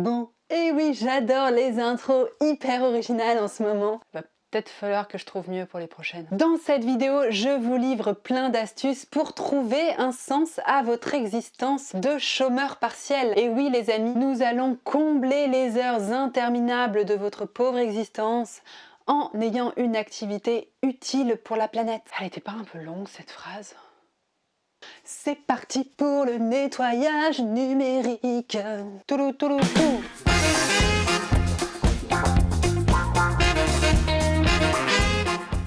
Bouh Et oui, j'adore les intros hyper originales en ce moment. Va peut-être falloir que je trouve mieux pour les prochaines. Dans cette vidéo, je vous livre plein d'astuces pour trouver un sens à votre existence de chômeur partiel. Et oui les amis, nous allons combler les heures interminables de votre pauvre existence en ayant une activité utile pour la planète. Elle était pas un peu longue cette phrase? C'est parti pour le nettoyage numérique. Toulou, toulou,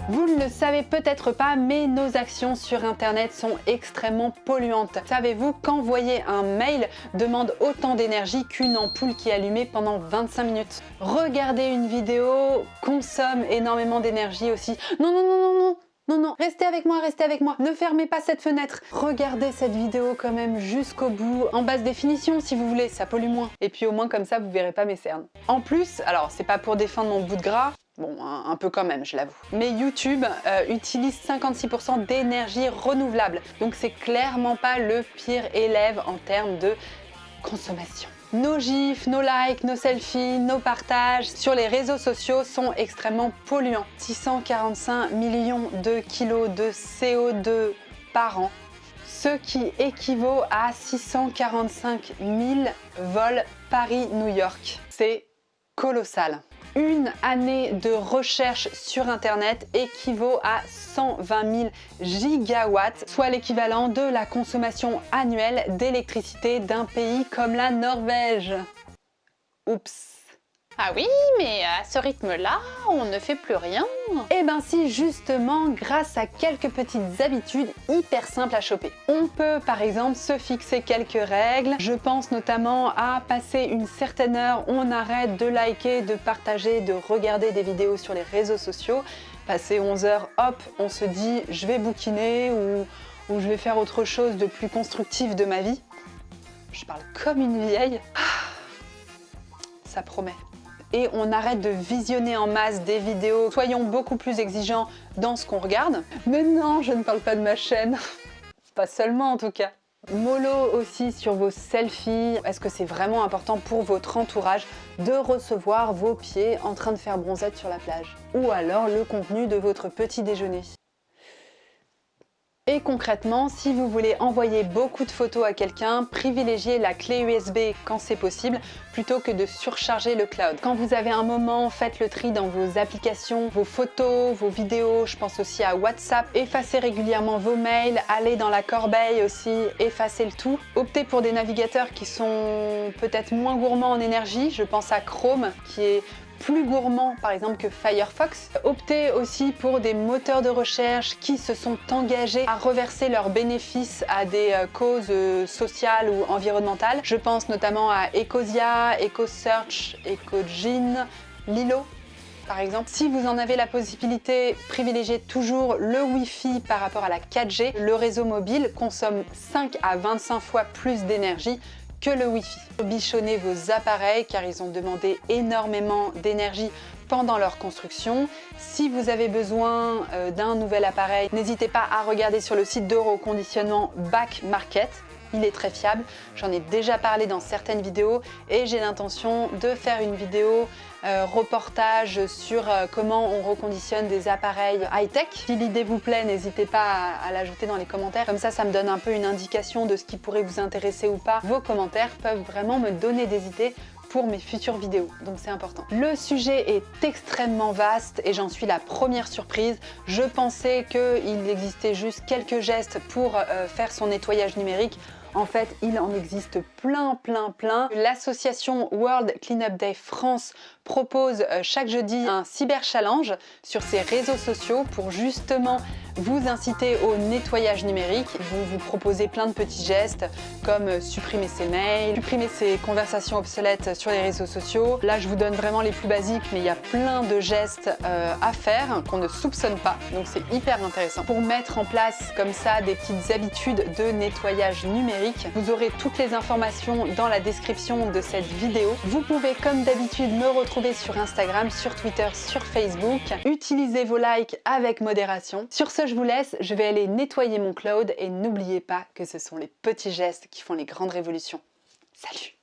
Vous ne le savez peut-être pas, mais nos actions sur Internet sont extrêmement polluantes. Savez-vous qu'envoyer un mail demande autant d'énergie qu'une ampoule qui est allumée pendant 25 minutes? Regarder une vidéo consomme énormément d'énergie aussi. Non, non, non, non, non non, non, restez avec moi, restez avec moi. Ne fermez pas cette fenêtre. Regardez cette vidéo quand même jusqu'au bout, en basse définition si vous voulez, ça pollue moins. Et puis au moins comme ça, vous verrez pas mes cernes. En plus, alors c'est pas pour défendre mon bout de gras, Bon, un, peu quand même, je l'avoue. Mais YouTube euh, utilise 56% d'énergie renouvelable. Donc c'est clairement pas le pire élève en termes de consommation. Nos gifs, nos likes, nos selfies, nos partages sur les réseaux sociaux sont extrêmement polluants. 645 millions de kilos de CO2 par an, ce qui équivaut à 645 000 vols Paris-New York. C'est colossal. Une année de recherche sur internet équivaut à 120 000 gigawatts, soit l'équivalent de la consommation annuelle d'électricité d'un pays comme la Norvège. Oups ah oui, mais à ce rythme-là, on ne fait plus rien. Eh ben si, justement, grâce à quelques petites habitudes hyper simples à choper. On peut par exemple se fixer quelques règles. Je pense notamment à passer une certaine heure, on arrête de liker, de partager, de regarder des vidéos sur les réseaux sociaux. Passer 11 heures, hop, on se dit je vais bouquiner ou, je vais faire autre chose de plus constructif de ma vie. Je parle comme une vieille. Ah, ça promet et on arrête de visionner en masse des vidéos. Soyons beaucoup plus exigeants dans ce qu'on regarde. Mais non, je ne parle pas de ma chaîne. Pas seulement en tout cas. Mollo aussi sur vos selfies. Est-ce que c'est vraiment important pour votre entourage de recevoir vos pieds en train de faire bronzette sur la plage? Ou alors le contenu de votre petit déjeuner? Et concrètement, si vous voulez envoyer beaucoup de photos à quelqu'un, privilégiez la clé USB quand c'est possible, plutôt que de surcharger le cloud. Quand vous avez un moment, faites le tri dans vos applications, vos photos, vos vidéos, je pense aussi à WhatsApp, effacez régulièrement vos mails, allez dans la corbeille aussi, effacez le tout. Optez pour des navigateurs qui sont peut-être moins gourmands en énergie, je pense à Chrome qui est plus gourmand par exemple que Firefox. Optez aussi pour des moteurs de recherche qui se sont engagés à reverser leurs bénéfices à des euh, causes euh, sociales ou environnementales. Je pense notamment à Ecosia, EcoSearch, EcoGene, Lilo par exemple. Si vous en avez la possibilité, privilégiez toujours le Wi-Fi par rapport à la 4G. Le réseau mobile consomme 5 à 25 fois plus d'énergie que le Wi-Fi. Bichonnez vos appareils car ils ont demandé énormément d'énergie pendant leur construction. Si vous avez besoin euh, d'un nouvel appareil, n'hésitez pas à regarder sur le site d'Euroconditionnement Back Market il est très fiable. J'en ai déjà parlé dans certaines vidéos et j'ai l'intention de faire une vidéo euh, reportage sur euh, comment on reconditionne des appareils high-tech. Si l'idée vous plaît, n'hésitez pas à, l'ajouter dans les commentaires. Comme ça, ça me donne un peu une indication de ce qui pourrait vous intéresser ou pas. Vos commentaires peuvent vraiment me donner des idées pour mes futures vidéos, donc c'est important. Le sujet est extrêmement vaste et j'en suis la première surprise. Je pensais qu'il existait juste quelques gestes pour euh, faire son nettoyage numérique. En fait, il en existe plein, plein, plein. L'association World Cleanup Day France propose euh, chaque jeudi un cyber challenge sur ses réseaux sociaux pour justement vous inciter au nettoyage numérique. Vont vous proposer plein de petits gestes comme euh, supprimer ses mails, supprimer ses conversations obsolètes sur les réseaux sociaux. Là, je vous donne vraiment les plus basiques, mais il y a plein de gestes euh, à faire qu'on ne soupçonne pas, donc c'est hyper intéressant. Pour mettre en place comme ça des petites habitudes de nettoyage numérique, vous aurez toutes les informations dans la description de cette vidéo. Vous pouvez comme d'habitude me retrouver sur Instagram, sur Twitter, sur Facebook. Utilisez vos likes avec modération. Sur ce, je vous laisse, je vais aller nettoyer mon cloud et n'oubliez pas que ce sont les petits gestes qui font les grandes révolutions. Salut